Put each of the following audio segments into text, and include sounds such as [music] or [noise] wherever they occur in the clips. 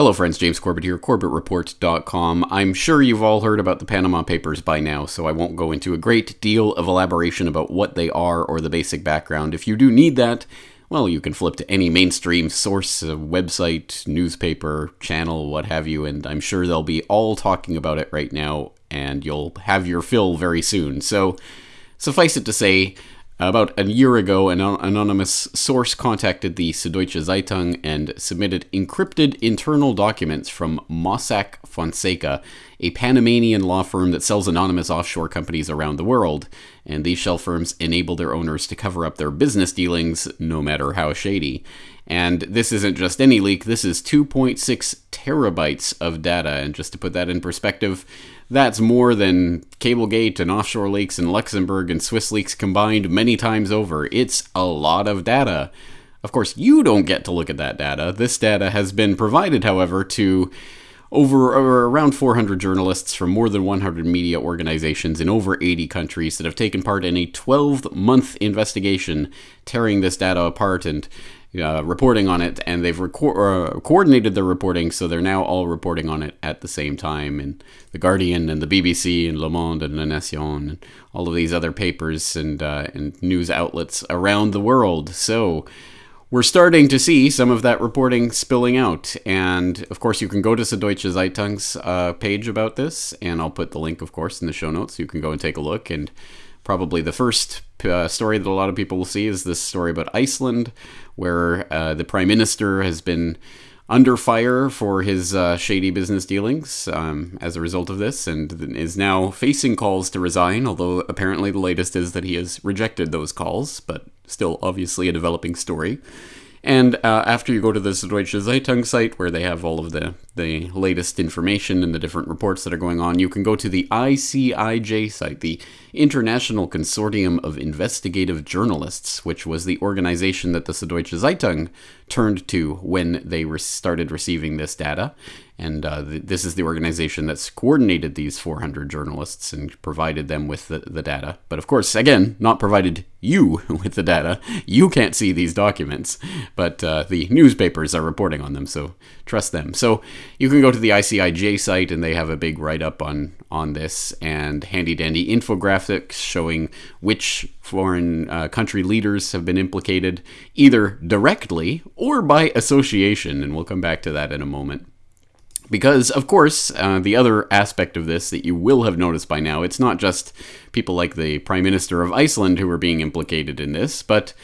Hello, friends. James Corbett here, CorbettReport.com. I'm sure you've all heard about the Panama Papers by now, so I won't go into a great deal of elaboration about what they are or the basic background. If you do need that, well, you can flip to any mainstream source, uh, website, newspaper, channel, what have you, and I'm sure they'll be all talking about it right now, and you'll have your fill very soon. So, suffice it to say, about a year ago, an anonymous source contacted the Süddeutsche Zeitung and submitted encrypted internal documents from Mossack Fonseca, a Panamanian law firm that sells anonymous offshore companies around the world. And these shell firms enable their owners to cover up their business dealings, no matter how shady. And this isn't just any leak, this is 2.6 terabytes of data. And just to put that in perspective, that's more than Cablegate and offshore leaks in Luxembourg and Swiss leaks combined many times over. It's a lot of data. Of course, you don't get to look at that data. This data has been provided, however, to over around 400 journalists from more than 100 media organizations in over 80 countries that have taken part in a 12 month investigation tearing this data apart and uh, reporting on it, and they've reco- uh, coordinated their reporting, so they're now all reporting on it at the same time. And the Guardian and the BBC and Le Monde and La Nation and all of these other papers and uh, and news outlets around the world. So we're starting to see some of that reporting spilling out. And of course, you can go to Süddeutsche Zeitung's uh, page about this, and I'll put the link, of course, in the show notes. You can go and take a look. And probably the first uh, story that a lot of people will see is this story about Iceland, where uh, the prime minister has been under fire for his uh, shady business dealings um, as a result of this and is now facing calls to resign, although apparently the latest is that he has rejected those calls, but still obviously a developing story. And uh, after you go to the Süddeutsche Zeitung site, where they have all of the, the latest information and the different reports that are going on, you can go to the ICIJ site, the International Consortium of Investigative Journalists, which was the organization that the Süddeutsche Zeitung turned to when they re- started receiving this data. And uh, th- this is the organization that's coordinated these 400 journalists and provided them with the, the data. But of course, again, not provided you [laughs] with the data. You can't see these documents, but uh, the newspapers are reporting on them, so trust them. So you can go to the ICIJ site, and they have a big write up on, on this and handy dandy infographics showing which foreign uh, country leaders have been implicated, either directly or by association. And we'll come back to that in a moment. Because, of course, uh, the other aspect of this that you will have noticed by now, it's not just people like the Prime Minister of Iceland who are being implicated in this, but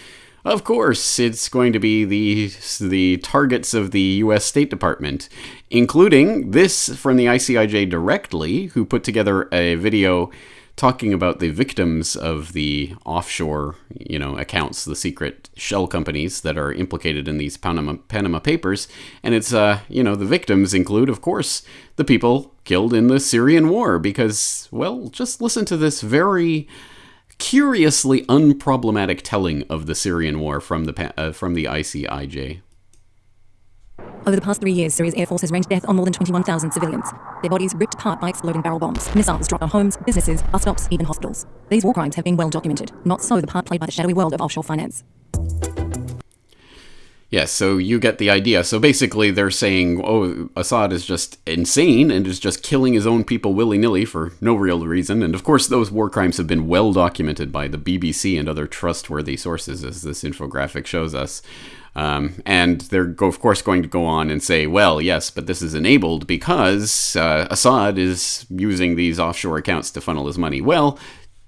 of course, it's going to be the the targets of the U.S. State Department, including this from the ICIJ directly, who put together a video talking about the victims of the offshore, you know, accounts, the secret shell companies that are implicated in these Panama Panama Papers, and it's uh, you know, the victims include, of course, the people killed in the Syrian war. Because, well, just listen to this very curiously unproblematic telling of the Syrian war from the uh, from the ICIJ. Over the past three years, Syria's air force has ranged death on more than 21,000 civilians. Their bodies ripped apart by exploding barrel bombs, missiles dropped on homes, businesses, bus stops, even hospitals. These war crimes have been well documented. Not so the part played by the shadowy world of offshore finance. Yes, so you get the idea. So basically, they're saying, oh, Assad is just insane and is just killing his own people willy nilly for no real reason. And of course, those war crimes have been well documented by the BBC and other trustworthy sources, as this infographic shows us. Um, and they're, of course, going to go on and say, well, yes, but this is enabled because uh, Assad is using these offshore accounts to funnel his money. Well,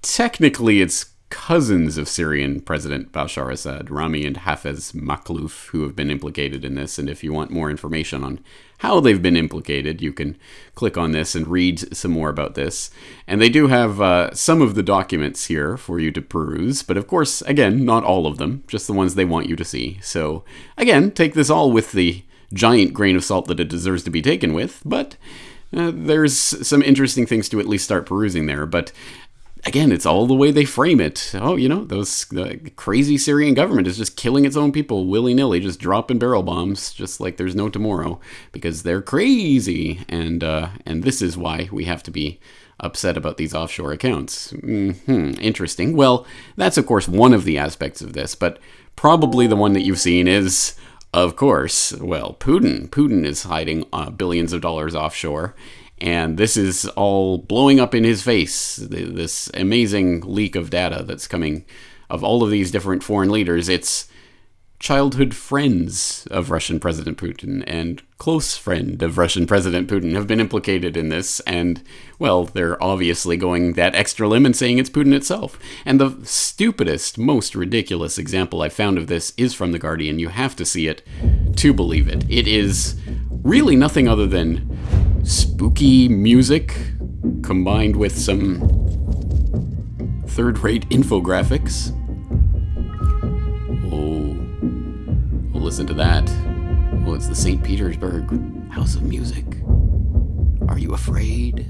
technically, it's cousins of Syrian President Bashar Assad, Rami and Hafez Makhlouf, who have been implicated in this. And if you want more information on how they've been implicated, you can click on this and read some more about this. And they do have uh, some of the documents here for you to peruse, but of course, again, not all of them, just the ones they want you to see. So, again, take this all with the giant grain of salt that it deserves to be taken with, but. Uh, there's some interesting things to at least start perusing there. But again, it's all the way they frame it. Oh, you know, those the crazy Syrian government is just killing its own people willy nilly, just dropping barrel bombs, just like there's no tomorrow, because they're crazy. And uh, and this is why we have to be upset about these offshore accounts. hmm Interesting. Well, that's of course one of the aspects of this, but probably the one that you've seen is Of course, well, Putin. Putin is hiding uh, billions of dollars offshore, and this is all blowing up in his face. This amazing leak of data that's coming of all of these different foreign leaders. It's childhood friends of Russian President Putin and close friend of Russian President Putin have been implicated in this, and, well, they're obviously going that extra limb and saying it's Putin itself. And the stupidest, most ridiculous example I found of this is from The Guardian. You have to see it to believe it. It is really nothing other than spooky music combined with some third rate infographics. Oh, listen to that. Oh, it's the St. Petersburg House of Music. Are you afraid?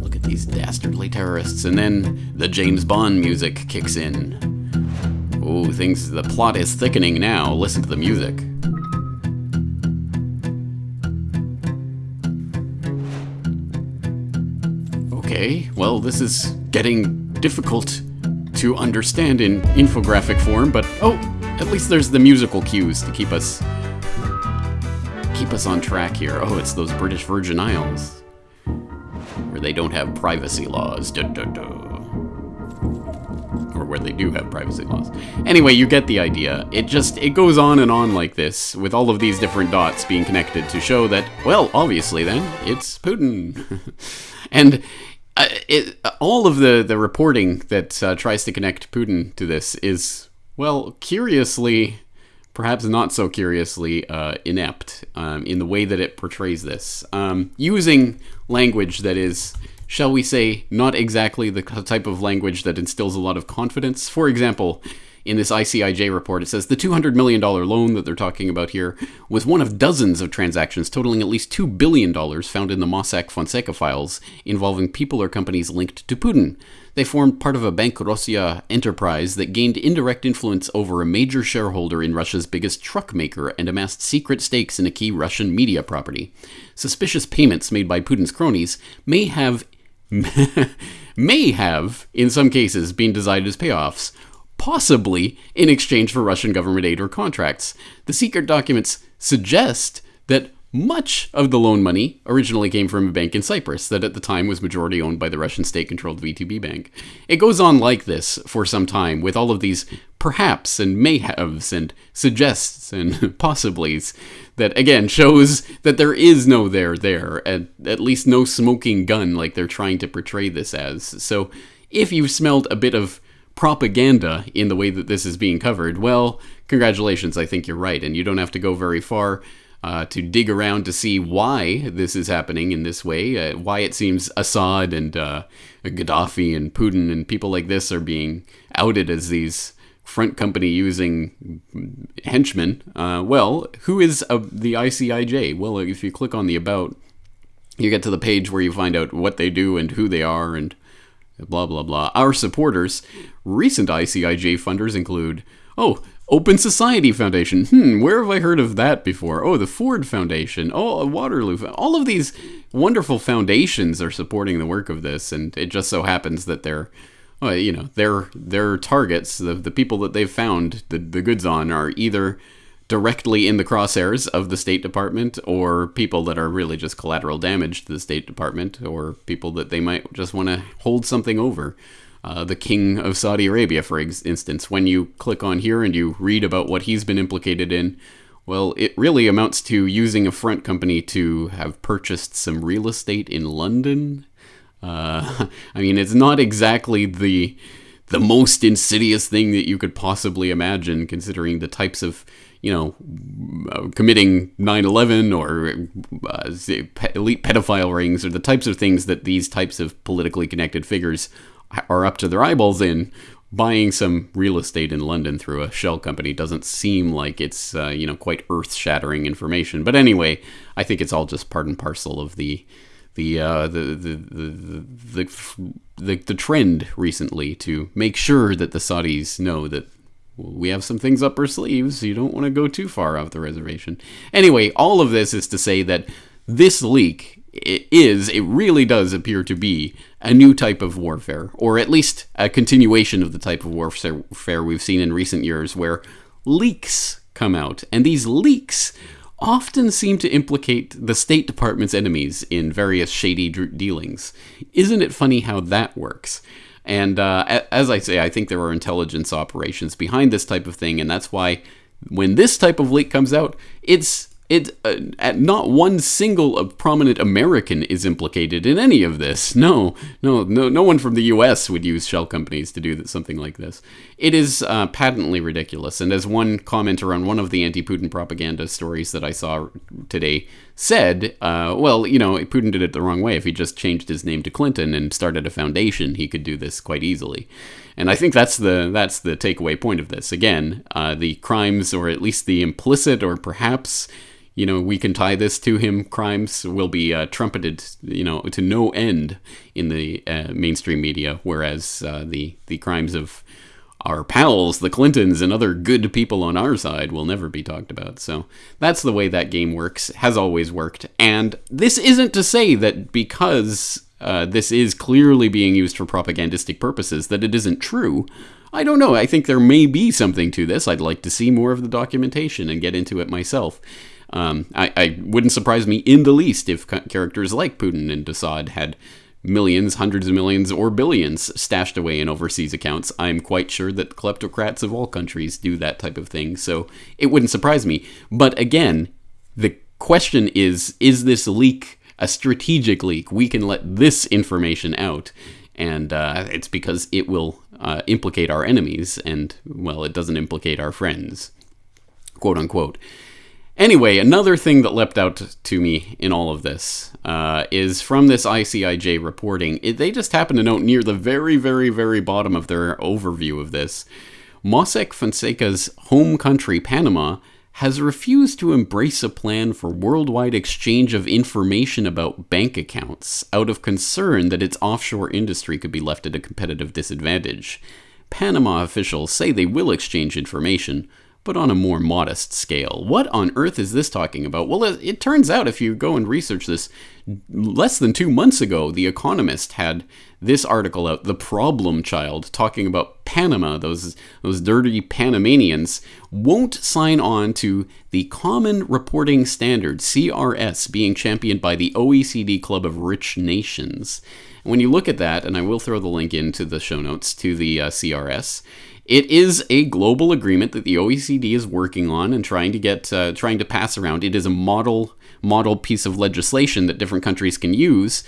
Look at these dastardly terrorists, and then the James Bond music kicks in. Oh, things, the plot is thickening now. Listen to the music. Okay, well, this is getting difficult to understand in infographic form, but oh, at least there's the musical cues to keep us keep us on track here. Oh, it's those British Virgin Isles where they don't have privacy laws. Duh, duh, duh. Or where they do have privacy laws. Anyway, you get the idea. It just it goes on and on like this with all of these different dots being connected to show that well, obviously then it's Putin. [laughs] and uh, it, all of the, the reporting that uh, tries to connect Putin to this is, well, curiously, perhaps not so curiously, uh, inept um, in the way that it portrays this. Um, using language that is, shall we say, not exactly the type of language that instills a lot of confidence. For example, in this ICIJ report, it says the $200 million loan that they're talking about here was one of dozens of transactions totaling at least $2 billion found in the Mossack Fonseca files involving people or companies linked to Putin. They formed part of a Bank Rossiya enterprise that gained indirect influence over a major shareholder in Russia's biggest truck maker and amassed secret stakes in a key Russian media property. Suspicious payments made by Putin's cronies may have [laughs] may have, in some cases, been designed as payoffs, possibly in exchange for Russian government aid or contracts. The secret documents suggest that much of the loan money originally came from a bank in Cyprus that at the time was majority owned by the Russian state controlled VTB bank. It goes on like this for some time with all of these perhaps and mayhaves and suggests and [laughs] possiblys that again shows that there is no there there, at, at least no smoking gun like they're trying to portray this as. So if you've smelled a bit of propaganda in the way that this is being covered, well, congratulations, I think you're right. And you don't have to go very far uh, to dig around to see why this is happening in this way, uh, why it seems Assad and uh, Gaddafi and Putin and people like this are being outed as these front company using henchmen. Uh, well, who is the ICIJ? Well, if you click on the About, you get to the page where you find out what they do and who they are and blah, blah, blah. Our supporters, recent ICIJ funders include, oh, Open Society Foundation. Hmm, where have I heard of that before? Oh, the Ford Foundation. Oh, Waterloo. All of these wonderful foundations are supporting the work of this, and it just so happens that they're, well, you know, their their targets, the the people that they've found the the goods on, are either directly in the crosshairs of the State Department or people that are really just collateral damage to the State Department or people that they might just want to hold something over. Uh, the King of Saudi Arabia, for instance, when you click on here and you read about what he's been implicated in, well, it really amounts to using a front company to have purchased some real estate in London. Uh, [laughs] I mean, it's not exactly the the most insidious thing that you could possibly imagine, considering the types of you know, uh, committing 9/11 or uh, elite pedophile rings or the types of things that these types of politically connected figures are up to their eyeballs in. Buying some real estate in London through a shell company doesn't seem like it's uh, you know quite earth-shattering information. But anyway, I think it's all just part and parcel of the the, uh, the, the, the, the, the, the trend recently to make sure that the Saudis know that we have some things up our sleeves. So You don't want to go too far off the reservation. Anyway, all of this is to say that this leak is, it really does appear to be a new type of warfare, or at least a continuation of the type of warfare we've seen in recent years where leaks come out. And these leaks often seem to implicate the State Department's enemies in various shady dealings. Isn't it funny how that works? And uh, as I say, I think there are intelligence operations behind this type of thing, and that's why when this type of leak comes out, it's it uh, not one single prominent American is implicated in any of this. No, no, no, no one from the U.S. would use shell companies to do something like this. It is uh, patently ridiculous. And as one commenter on one of the anti-Putin propaganda stories that I saw today said, uh, well, you know, Putin did it the wrong way. If he just changed his name to Clinton and started a foundation, he could do this quite easily. And I think that's the that's the takeaway point of this. Again, uh, the crimes, or at least the implicit, or perhaps you know, we can tie this to him crimes will be uh, trumpeted, you know, to no end in the uh, mainstream media, whereas uh, the the crimes of our pals, the Clintons, and other good people on our side will never be talked about. So that's the way that game works, has always worked. And this isn't to say that because uh, this is clearly being used for propagandistic purposes that it isn't true. I don't know. I think there may be something to this. I'd like to see more of the documentation and get into it myself. Um, I, I, wouldn't surprise me in the least if characters like Putin and Assad had millions, hundreds of millions, or billions stashed away in overseas accounts. I'm quite sure that kleptocrats of all countries do that type of thing, so it wouldn't surprise me. But again, the question is is this leak a strategic leak? We can let this information out, and uh, it's because it will uh, implicate our enemies, and, well, it doesn't implicate our friends. Quote unquote. Anyway, another thing that leapt out to me in all of this uh, is from this ICIJ reporting. It, they just happen to note near the very, very, very bottom of their overview of this Mossack Fonseca's home country, Panama, has refused to embrace a plan for worldwide exchange of information about bank accounts out of concern that its offshore industry could be left at a competitive disadvantage. Panama officials say they will exchange information, but on a more modest scale. What on earth is this talking about? Well, it, turns out if you go and research this, less than two months ago, The Economist had this article out, The Problem Child, talking about Panama, those, those dirty Panamanians, won't sign on to the Common Reporting Standard, CRS, being championed by the OECD Club of Rich Nations. And when you look at that, and I will throw the link into the show notes to the uh, CRS, it is a global agreement that the OECD is working on and trying to get uh, trying to pass around. It is a model model piece of legislation that different countries can use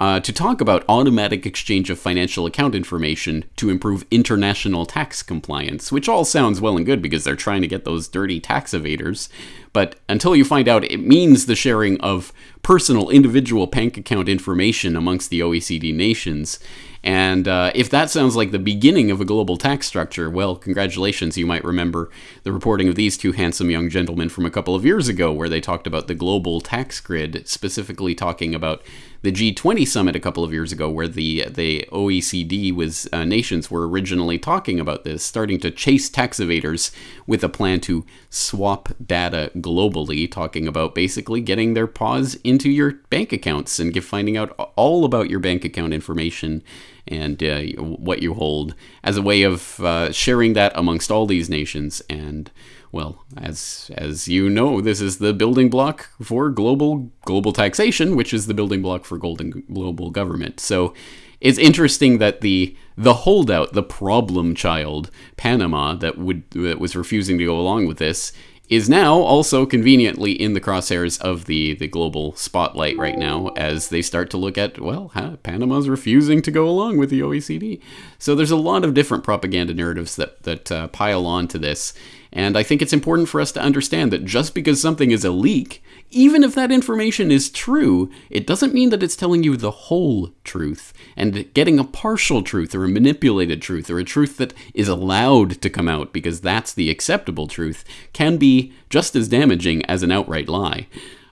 uh, to talk about automatic exchange of financial account information to improve international tax compliance, which all sounds well and good because they're trying to get those dirty tax evaders. But until you find out, it means the sharing of personal individual bank account information amongst the OECD nations. And uh, if that sounds like the beginning of a global tax structure, well, congratulations. You might remember the reporting of these two handsome young gentlemen from a couple of years ago, where they talked about the global tax grid, specifically talking about the G20 summit a couple of years ago, where the the OECD was uh, nations were originally talking about this, starting to chase tax evaders with a plan to swap data globally, talking about basically getting their paws into your bank accounts and finding out all about your bank account information and uh, what you hold as a way of uh, sharing that amongst all these nations. And well, as as you know, this is the building block for global global taxation, which is the building block for golden global government. So it's interesting that the the holdout, the problem child, Panama, that would that was refusing to go along with this, is now also conveniently in the crosshairs of the, the global spotlight right now as they start to look at, well, huh, Panama's refusing to go along with the OECD. So there's a lot of different propaganda narratives that, that uh, pile on to this. And I think it's important for us to understand that just because something is a leak, even if that information is true, it doesn't mean that it's telling you the whole truth. And getting a partial truth or a manipulated truth or a truth that is allowed to come out because that's the acceptable truth can be just as damaging as an outright lie.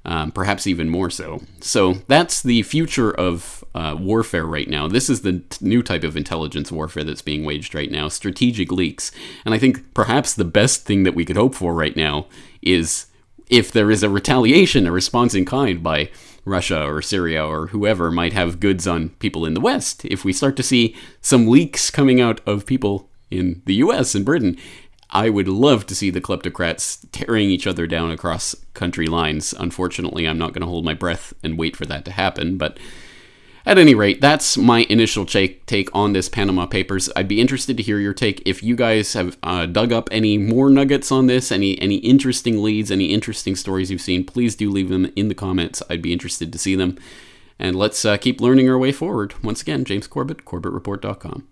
Um, perhaps even more so. So that's the future of uh, warfare right now. This is the new type of intelligence warfare that's being waged right now strategic leaks. And I think perhaps the best thing that we could hope for right now is if there is a retaliation, a response in kind by Russia or Syria or whoever might have goods on people in the West, if we start to see some leaks coming out of people in the US and Britain, I would love to see the kleptocrats tearing each other down across country lines. Unfortunately, I'm not going to hold my breath and wait for that to happen, but at any rate, that's my initial take on this Panama Papers. I'd be interested to hear your take. If you guys have uh, dug up any more nuggets on this, any any interesting leads, any interesting stories you've seen, please do leave them in the comments. I'd be interested to see them. And let's uh, keep learning our way forward. Once again, James Corbett, CorbettReport.com.